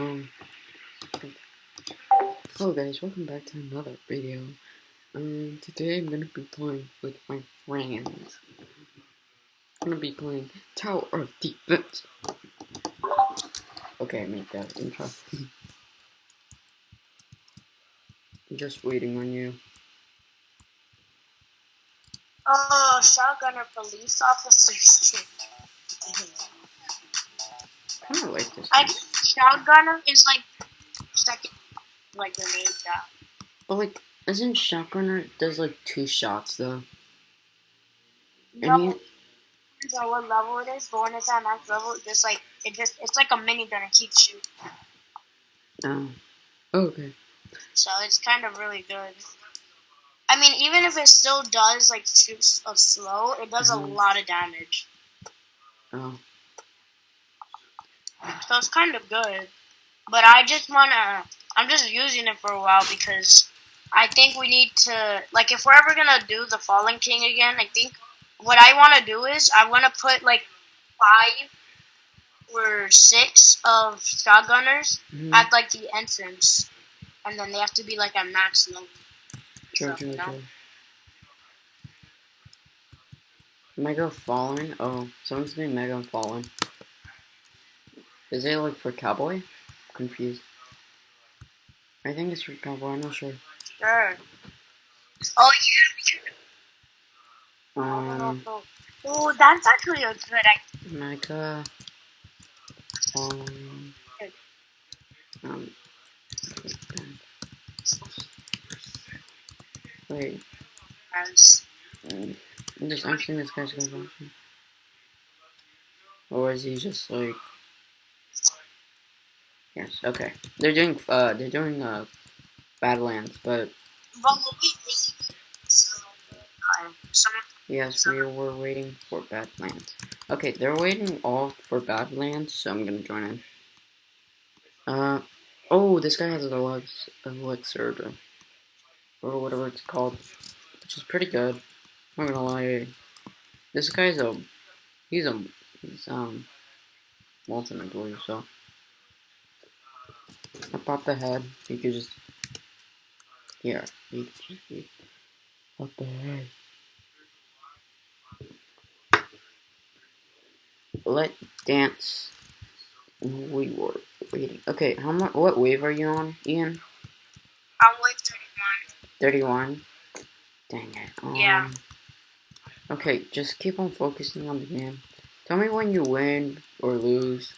Um, hello guys, welcome back to another video. Um, today I'm gonna be playing with my friends. I'm gonna be playing Tower of Defense. Okay, I made that intro. Just waiting on you. Oh, shotgunner police officers. I kinda like this. I shotgunner is like second, like grenade guy. But like, isn't Shotgunner does like two shots though? And No, he, depends on what level it is. But when it's at max level, it just like it just it's like a minigun. It keeps shooting, oh, okay. so it's kind of really good. I mean, even if it still does like shoots a slow, it does Mhm. a lot of damage. Oh, So it's kind of good. But I just wanna I'm just using it for a while because I think we need to like if we're ever gonna do the Fallen King again, I think what I wanna do is I wanna put like five or six of shotgunners mhm. at like the entrance. And then they have to be like at max level. True, true, true. Mega Fallen? Oh, someone's Mega Fallen. Is it like for Cowboy? confused. I think it's for Cowboy, I'm not sure. Sure. Oh yeah. Um, Oh, that's actually a good idea. Mega Fallen. Um, wait, mm, I'm just, I'm seeing this guy's going on. Or is he just like. Yes, okay. They're doing, uh, they're doing, uh, Badlands, but But we so, uh, yes, we were waiting for Badlands. Okay, they're waiting all for Badlands, so I'm gonna join in. Uh, oh, this guy has an Alex, elixir, or- or whatever it's called, which is pretty good. I'm not gonna lie. This guy's a, he's a, he's, um, molten, I believe, so. I the head, you could just, here, you just, pop the head. Let dance. We were waiting. Okay, how much? What wave are you on, Ian? I'm wave 31. Thirty-one. Dang it. Um, Yeah. Okay, just keep on focusing on the game. Tell me when you win or lose.